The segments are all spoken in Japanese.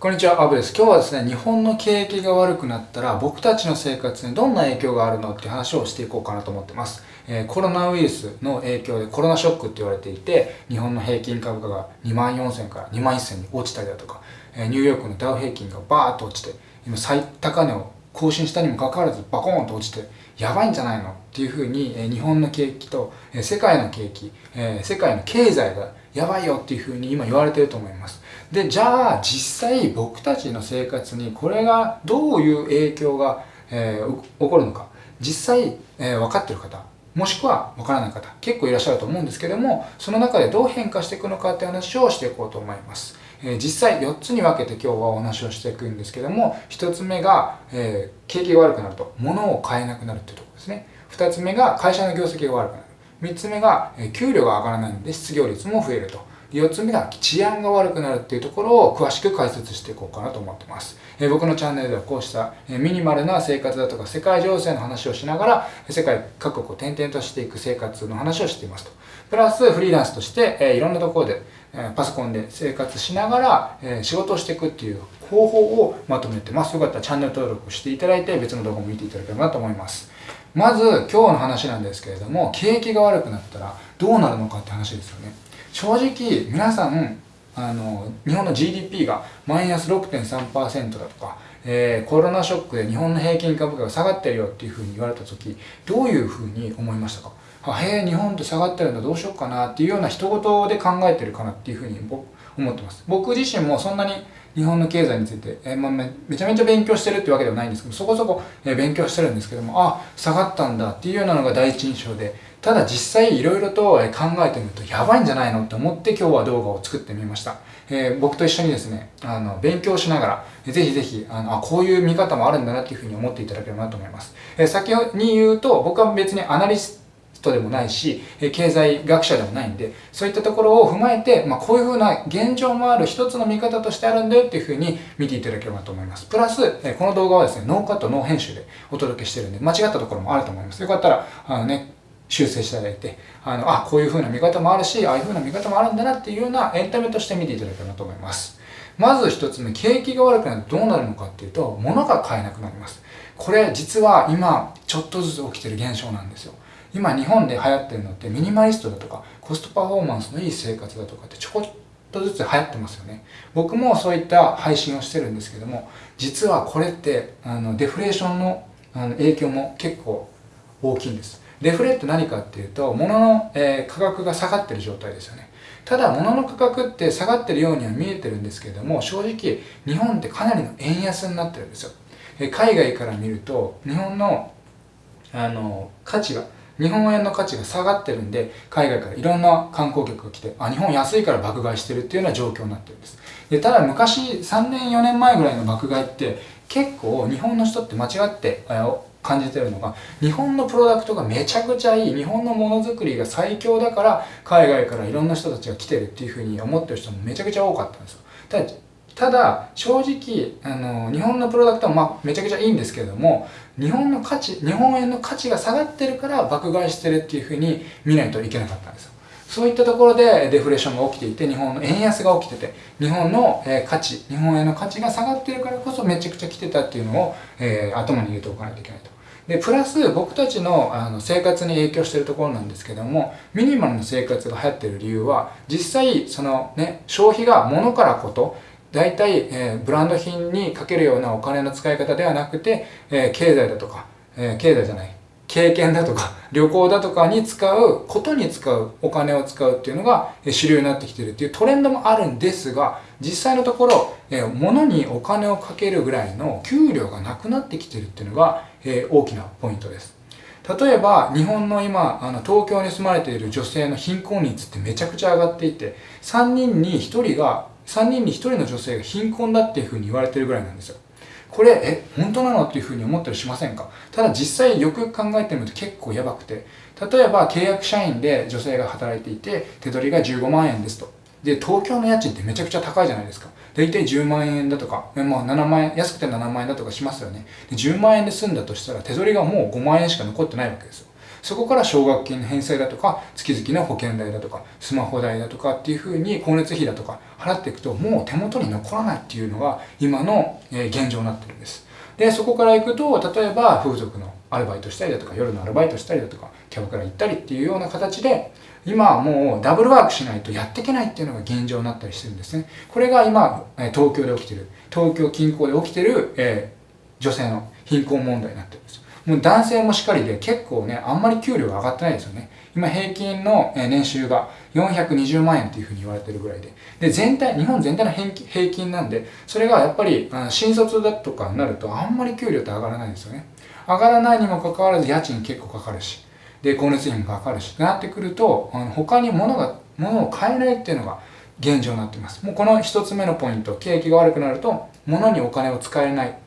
こんにちは、アブです。今日はですね、日本の景気が悪くなったら僕たちの生活にどんな影響があるのって話をしていこうかなと思ってます。えー、コロナウイルスの影響でコロナショックって言われていて、日本の平均株価が2万4000から2万1000に落ちたりだとか、えー、ニューヨークのダウ平均がバーッと落ちて、今最高値を更新したにもかかわらずバコーンと落ちて、やばいんじゃないのっていうふうに、えー、日本の景気と、えー、世界の景気、えー、世界の経済がやばいよっていうふうに今言われてると思います。で、じゃあ実際僕たちの生活にこれがどういう影響が、えー、起こるのか、実際、えー、分かってる方、もしくは分からない方、結構いらっしゃると思うんですけども、その中でどう変化していくのかって話をしていこうと思います。えー、実際4つに分けて今日はお話をしていくんですけども、1つ目が、えー、景気が悪くなると、物を買えなくなるっていうところですね。2つ目が会社の業績が悪くなる。3つ目が、え給料が上がらないんで失業率も増えると。4つ目が治安が悪くなるっていうところを詳しく解説していこうかなと思ってます。え僕のチャンネルではこうしたミニマルな生活だとか世界情勢の話をしながら世界各国を転々としていく生活の話をしていますと。プラスフリーランスとして、えいろんなところで、えパソコンで生活しながら、え仕事をしていくっていう方法をまとめてます。よかったらチャンネル登録していただいて別の動画も見ていただければなと思います。まず今日の話なんですけれども景気が悪くなったらどうなるのかって話ですよね。正直皆さんあの日本の GDP がマイナス6.3%だとか、えー、コロナショックで日本の平均株価が下がってるよっていうふうに言われた時どういうふうに思いましたか？あへえ日本って下がってるんだどうしようかなっていうような一言で考えてるかなっていうふうに思ってます。僕自身もそんなに日本の経済について、えー、まあ、めちゃめちゃ勉強してるってわけではないんですけどそこそこ、えー、勉強してるんですけどもあ下がったんだっていうようなのが第一印象でただ実際いろいろと考えてみるとやばいんじゃないのって思って今日は動画を作ってみました。えー、僕と一緒にですね、あの、勉強しながら、ぜひぜひ、あの、あ、こういう見方もあるんだなっていうふうに思っていただければなと思います。えー、先に言うと、僕は別にアナリストでもないし、経済学者でもないんで、そういったところを踏まえて、まあ、こういうふうな現状もある一つの見方としてあるんだよっていうふうに見ていただければと思います。プラス、この動画はですね、ノーカット、ノー編集でお届けしてるんで、間違ったところもあると思います。よかったら、あのね、修正していただいて、あの、あ、こういう風な見方もあるし、ああいう風な見方もあるんだなっていうようなエンタメとして見ていただければと思います。まず一つ目、景気が悪くなるとどうなるのかっていうと、物が買えなくなります。これ実は今、ちょっとずつ起きてる現象なんですよ。今日本で流行ってるのってミニマリストだとかコストパフォーマンスのいい生活だとかってちょこっとずつ流行ってますよね。僕もそういった配信をしてるんですけども、実はこれってあのデフレーションのあの影響も結構大きいんです。デフレって何かっていうと、物の、えー、価格が下がってる状態ですよね。ただ、物の価格って下がってるようには見えてるんですけれども、正直、日本ってかなりの円安になってるんですよ。えー、海外から見ると、日本の、あの、価値が、日本円の価値が下がってるんで、海外からいろんな観光客が来て、あ、日本安いから爆買いしてるっていうような状況になってるんです。で、ただ昔、3年4年前ぐらいの爆買いって、結構日本の人って間違って、感じてるのが日本のプロダクトがめちゃくちゃいい日本のものづくりが最強だから海外からいろんな人たちが来てるっていうふうに思ってる人もめちゃくちゃ多かったんですよ。ただただ正直あの日本のプロダクトは、ま、めちゃくちゃいいんですけれども日本の価値日本円の価値が下がってるから爆買いしてるっていうふうに見ないといけなかったんですよ。そういったところでデフレーションが起きていて、日本の円安が起きてて、日本の価値、日本円の価値が下がってるからこそめちゃくちゃ来てたっていうのを、えー、頭に入れておかないといけないと。で、プラス僕たちのあの生活に影響してるところなんですけども、ミニマルの生活が流行ってる理由は、実際、そのね、消費が物からこと、大体、えー、ブランド品にかけるようなお金の使い方ではなくて、えー、経済だとか、えー、経済じゃない、経験だとか 旅行だとかに使うことに使うお金を使うっていうのが主流になってきてるっていうトレンドもあるんですが実際のところ、え物にお金をかけるぐらいの給料がなくなってきてるっていうのが、え大きなポイントです。例えば日本の今あの東京に住まれている女性の貧困率ってめちゃくちゃ上がっていて3人に1人が3人に1人の女性が貧困だっていうふうに言われてるぐらいなんですよ。これ、え、本当なのっていうふうに思ったりしませんか？ただ実際よく考えてみると結構やばくて、例えば契約社員で女性が働いていて、手取りが15万円ですと。で、東京の家賃ってめちゃくちゃ高いじゃないですか。大体10万円だとか、まあ7万円、安くて7万円だとかしますよね。で10万円で済んだとしたら手取りがもう5万円しか残ってないわけですよ。そこから奨学金の返済だとか、月々の保険代だとか、スマホ代だとかっていうふうに光熱費だとか払っていくと、もう手元に残らないっていうのが今の現状になってるんです。で、そこから行くと、例えば風俗のアルバイトしたりだとか、夜のアルバイトしたりだとか、キャバクラ行ったりっていうような形で、今はもうダブルワークしないとやっていけないっていうのが現状になったりしてるんですね。これが今、東京で起きてる、東京近郊で起きてる、えー、女性の貧困問題になってるんです。もう男性もしっかりで結構ね、あんまり給料が上がってないですよね。今平均の年収が420万円っていうふうに言われてるぐらいで。で、全体、日本全体の平均なんで、それがやっぱり新卒だとかになるとあんまり給料って上がらないんですよね。上がらないにもかかわらず家賃結構かかるし、で、光熱費もかかるし、なってくると、あの他に物が、物を買えないっていうのが現状になっています。もうこの一つ目のポイント、景気が悪くなると、物にお金を使えない、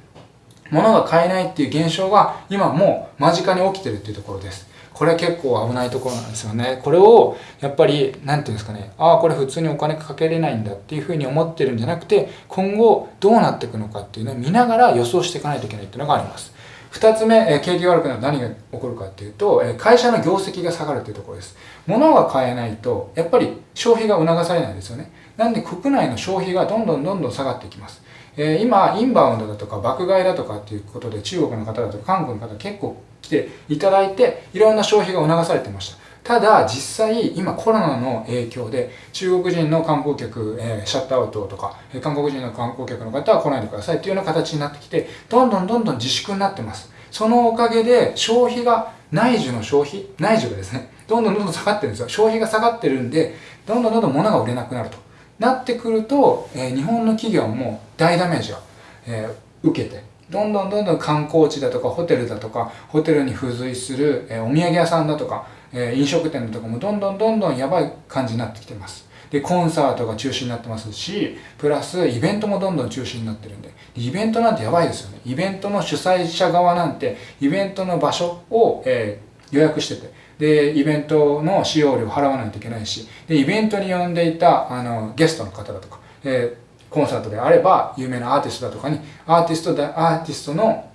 物が買えないっていう現象が今もう間近に起きてるっていうところです。これは結構危ないところなんですよね。これを、やっぱり、なんていうんですかね、ああ、これ普通にお金かけれないんだっていうふうに思ってるんじゃなくて、今後どうなっていくのかっていうのを見ながら予想していかないといけないっていうのがあります。二つ目、え景気が悪くなると何が起こるかっていうと、え会社の業績が下がるっていうところです。物が買えないと、やっぱり消費が促されないですよね。なんで国内の消費がどんどんどんどん下がっていきます。え、今、インバウンドだとか爆買いだとかっていうことで中国の方だとか韓国の方結構来ていただいて、いろんな消費が促されてました。ただ実際今コロナの影響で中国人の観光客、えー、シャットアウトとか、えー、韓国人の観光客の方は来ないでくださいっていうような形になってきてどんどんどんどん自粛になってます。そのおかげで消費が内需の消費内需がですねどんどんどんどん下がってるんですよ。消費が下がってるんでどんどんどんどん物が売れなくなると。なってくると、えー、日本の企業も大ダメージを、え、受けてどんどんどんどん観光地だとかホテルだとかホテルに付随する、え、お土産屋さんだとかえ飲食店だとかもどんどんどんどんやばい感じになってきてます。で、コンサートが中止になってますし、プラスイベントもどんどん中止になってるんで、イベントなんてやばいですよね。イベントの主催者側なんて、イベントの場所を、えー、予約してて、で、イベントの使用料を払わないといけないし、で、イベントに呼んでいた、あの、ゲストの方だとか、えー、コンサートであれば、有名なアーティストだとかに、アーティストだ、アーティストの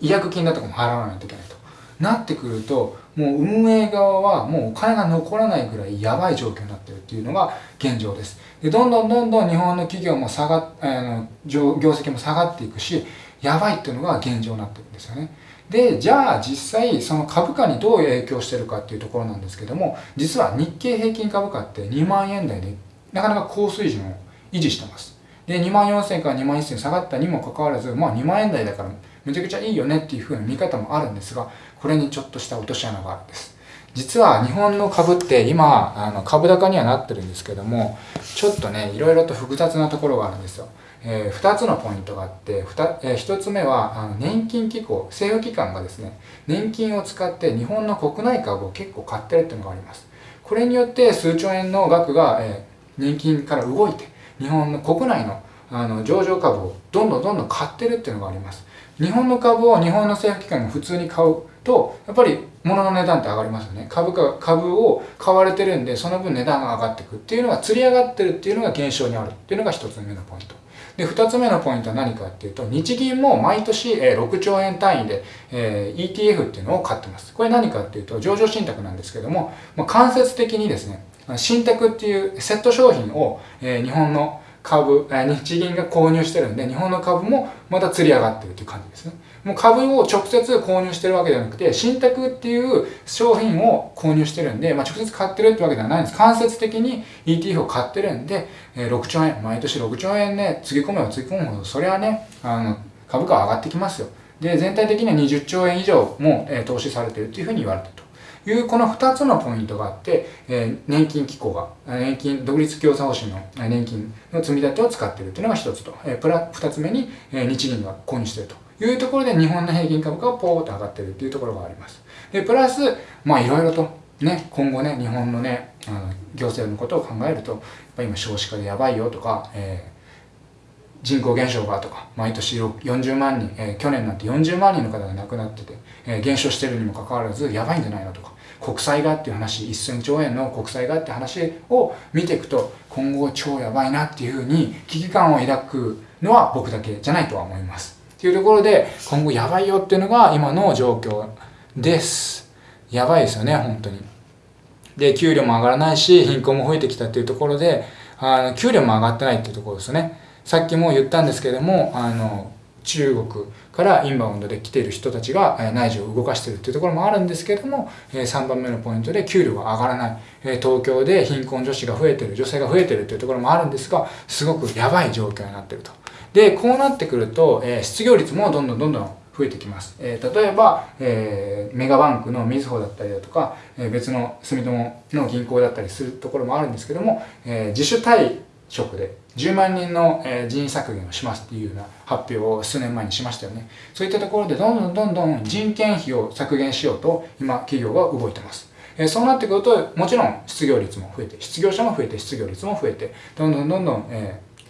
違約金だとかも払わないといけないと。なってくると、もう運営側はもうお金が残らないぐらいやばい状況になってるっていうのが現状です。で、どんどんどんどん日本の企業も下がっ、あの、業績も下がっていくし、やばいっていうのが現状になってるんですよね。で、じゃあ実際その株価にどう影響してるかっていうところなんですけども、実は日経平均株価って2万円台でなかなか高水準を維持してます。で、2万4000から2万1000下がったにもかかわらず、まあ2万円台だからめちゃくちゃいいよねっていう風な見方もあるんですが、これにちょっとした落とし穴があるんです。実は日本の株って今、あの株高にはなってるんですけども、ちょっとね、いろいろと複雑なところがあるんですよ。えー、2つのポイントがあって、2, えー、1つ目はあの年金機構、政府機関がですね、年金を使って日本の国内株を結構買ってるっていうのがあります。これによって数兆円の額が、えー、年金から動いて、日本の国内のあの上場株をどんどんどんどん買ってるっていうのがあります。日本の株を日本の政府機関が普通に買うと、やっぱり物の値段って上がりますよね。株価、株を買われてるんで、その分値段が上がっていくっていうのが、釣り上がってるっていうのが現象にあるっていうのが一つ目のポイント。で、二つ目のポイントは何かっていうと、日銀も毎年6兆円単位で ETF っていうのを買ってます。これ何かっていうと、上場信託なんですけども、間接的にですね、信託っていうセット商品を日本の株、日銀が購入してるんで、日本の株もまた釣り上がってるっていう感じですね。もう株を直接購入してるわけじゃなくて、信託っていう商品を購入してるんで、まあ、直接買ってるってわけではないんです。間接的に ETF を買ってるんで、え6兆円、毎年6兆円ね、つぎ込めばつぎ込むほど、それはね、あの、株価は上がってきますよ。で、全体的には20兆円以上も、え投資されてるっていうふうに言われてると。いうこの2つのポイントがあって、えー、年金機構が、年金、独立共済保障の年金の積み立てを使っているというのが1つと、えー、プラ2つ目に、えー、日銀が購入しているというところで日本の平均株価がポーッと上がっているというところがあります。で、プラス、まあいろいろとね、今後ね、日本のね、あの行政のことを考えると、やっぱ今少子化でやばいよとか、えー人口減少がとか、毎年40万人、えー、去年なんて40万人の方が亡くなってて、えー、減少してるにもかかわらず、やばいんじゃないのとか、国債がっていう話、1000兆円の国債がって話を見ていくと、今後超やばいなっていうふうに危機感を抱くのは僕だけじゃないとは思います。っていうところで、今後やばいよっていうのが今の状況です。やばいですよね本当にで給料も上がらないし貧困も増えてきたっていうところであの給料も上がってないっていうところですよねさっきも言ったんですけれどもあの中国からインバウンドで来ている人たちが内需を動かしているっていうところもあるんですけれども3番目のポイントで給料が上がらない。東京で貧困女子が増えてる女性が増えてるっていうところもあるんですがすごくやばい状況になってると。でこうなってくると失業率もどんどんどんどん増えてきます、え例えば、えメガバンクのみずほだったりだとか、え別の住友の銀行だったりするところもあるんですけども、え自主退職で10万人の人員削減をしますっていうような発表を数年前にしましたよね。そういったところでどんどんどんどん人件費を削減しようと今企業が動いてます。えそうなってくるともちろん失業率も増えて失業者も増えて失業率も増えてどんどんどんどん、えー、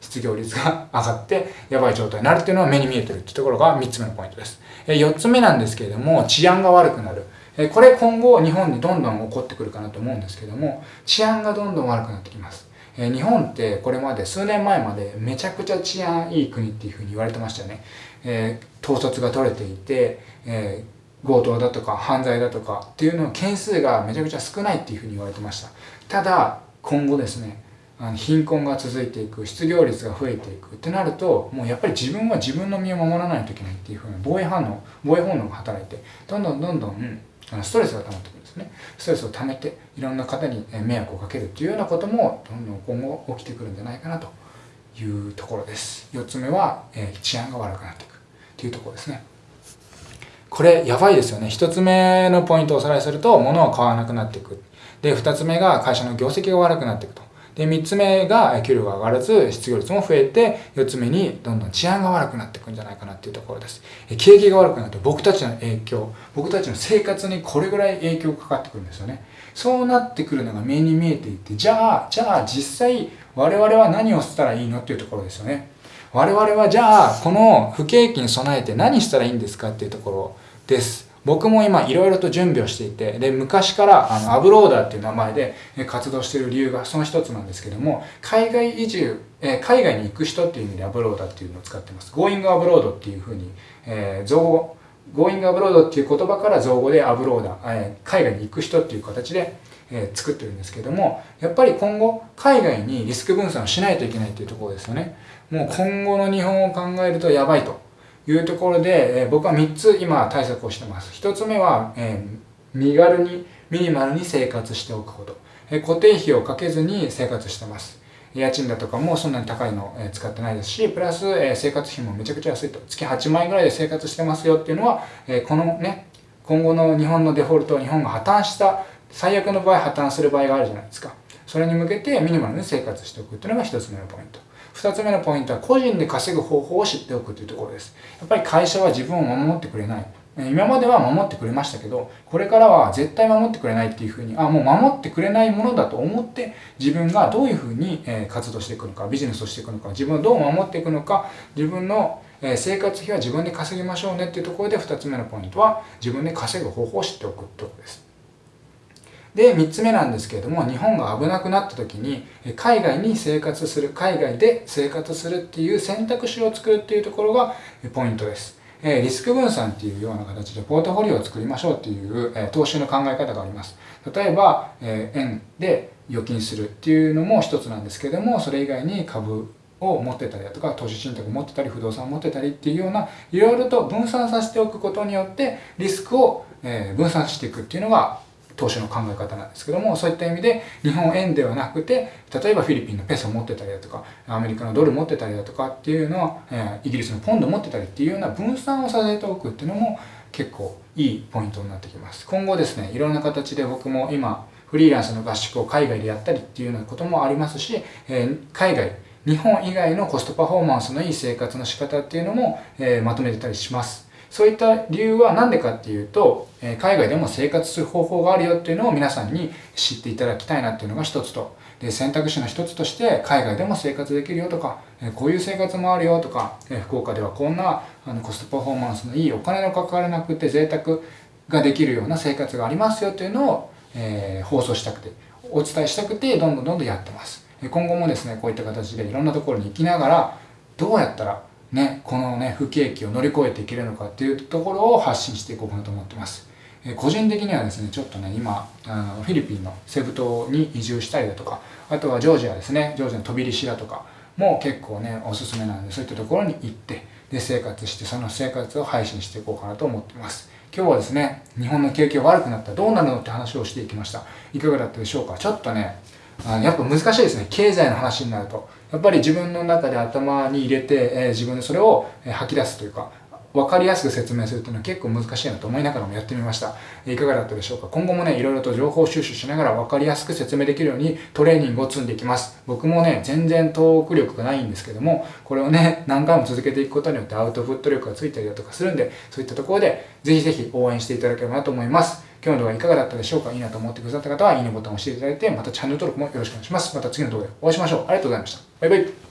失業率が上がってやばい状態になるっていうのは目に見えてるってところが3つ目のポイントです。え4つ目なんですけれども治安が悪くなる。えこれ今後日本にどんどん起こってくるかなと思うんですけども治安がどんどん悪くなってきます。え日本ってこれまで数年前までめちゃくちゃ治安いい国っていうふうに言われてましたよね。えー、統率が取れていて、えー、強盗だとか犯罪だとかっていうの件数がめちゃくちゃ少ないっていうふうに言われてました。ただ今後ですねあの貧困が続いていく失業率が増えていくってなるともうやっぱり自分は自分の身を守らないといけないっていうふうな防衛反応防衛本能が働いてどんどんどんどんあのストレスが溜まってくね。ストレスをためていろんな方に迷惑をかけるというようなこともどんどん今後起きてくるんじゃないかなというところです。4つ目は、えー、治安が悪くなっていくというところですね。これやばいですよね。1つ目のポイントをおさらいすると物を買わなくなっていく。で2つ目が会社の業績が悪くなっていくと。で、3つ目が給料が上がらず、失業率も増えて、4つ目にどんどん治安が悪くなっていくんじゃないかなっていうところです。景気が悪くなると僕たちの影響、僕たちの生活にこれぐらい影響がかかってくるんですよね。そうなってくるのが目に見えていて、じゃあ、じゃあ実際我々は何をしたらいいのっていうところですよね。我々はじゃあ、この不景気に備えて何したらいいんですかっていうところです。僕も今いろいろと準備をしていて、で、昔からあのアブローダーっていう名前で活動している理由がその一つなんですけども、海外移住、え海外に行く人っていう意味でアブローダーっていうのを使ってます。Going Abroad っていうふうに、えー、造語、Going Abroad っていう言葉から造語でアブローダー、えー、海外に行く人っていう形で、えー、作ってるんですけども、やっぱり今後、海外にリスク分散をしないといけないっていうところですよね。もう今後の日本を考えるとやばいと。いうところで、えー、僕は3つ今対策をしてます。1つ目は、えー、身軽に、ミニマルに生活しておくこと。えー、固定費をかけずに生活してます。家賃だとかもそんなに高いの、使ってないですし、プラス、生活費もめちゃくちゃ安いと。月8万円ぐらいで生活してますよっていうのは、このね、今後の日本のデフォルト、日本が破綻した、最悪の場合破綻する場合があるじゃないですか。それに向けてミニマルに生活しておくっていうのが1つ目のポイント。2つ目のポイントは個人で稼ぐ方法を知っておくというところです。やっぱり会社は自分を守ってくれない。今までは守ってくれましたけど、これからは絶対守ってくれないっていうふうに、あ、もう守ってくれないものだと思って、自分がどういうふうに活動していくのか、ビジネスをしていくのか、自分をどう守っていくのか、自分の生活費は自分で稼ぎましょうねっていうところで2つ目のポイントは、自分で稼ぐ方法を知っておくということです。で、3つ目なんですけれども、日本が危なくなった時に、海外に生活する、海外で生活するっていう選択肢を作るっていうところがポイントです。えリスク分散っていうような形でポートフォリオを作りましょうっていう、え投資の考え方があります。例えば、え円で預金するっていうのも一つなんですけども、それ以外に株を持ってたりだとか、投資信託を持ってたり、不動産を持ってたりっていうような、いろいろと分散させておくことによって、リスクを分散していくっていうのが投資の考え方なんですけども、そういった意味で日本円ではなくて、例えばフィリピンのペソを持ってたりだとか、アメリカのドル持ってたりだとかっていうのは、えイギリスのポンド持ってたりっていうような分散をさせておくっていうのも結構いいポイントになってきます。今後ですね、いろんな形で僕も今、フリーランスの合宿を海外でやったりっていうようなこともありますし、えー、海外、日本以外のコストパフォーマンスのいい生活の仕方っていうのも、えー、まとめてたりします。そういった理由は何でかっていうと、え海外でも生活する方法があるよっていうのを皆さんに知っていただきたいなっていうのが一つと、で選択肢の一つとして海外でも生活できるよとか、えこういう生活もあるよとか、え福岡ではこんなあのコストパフォーマンスのいいお金のかからなくて贅沢ができるような生活がありますよっていうのを、えー、放送したくて、お伝えしたくて、どんどんどんどんやってます。今後もですね、こういった形でいろんなところに行きながら、どうやったらね、このね、不景気を乗り越えていけるのかっていうところを発信していこうかなと思ってます。え個人的にはですねちょっとね今あのフィリピンのセブ島に移住したりだとかあとはジョージアですねジョージアの飛び入りだとかも結構ねおすすめなんでそういったところに行ってで生活してその生活を配信していこうかなと思ってます。今日はですね日本の景気が悪くなったらどうなるのって話をしていきました。いかがだったでしょうか？ちょっとねあやっぱ難しいですね。経済の話になると。やっぱり自分の中で頭に入れて、え、自分でそれを吐き出すというか分かりやすく説明するっていうのは結構難しいなと思いながらもやってみました。いかがだったでしょうか？今後もね、いろいろと情報収集しながら分かりやすく説明できるようにトレーニングを積んでいきます。僕もね、全然トーク力がないんですけども、これをね、何回も続けていくことによってアウトプット力がついたりだとかするんで、そういったところでぜひぜひ応援していただければなと思います。今日の動画いかがだったでしょうか？いいなと思ってくださった方は、いいねボタンを押していただいて、またチャンネル登録もよろしくお願いします。また次の動画でお会いしましょう。ありがとうございました。バイバイ。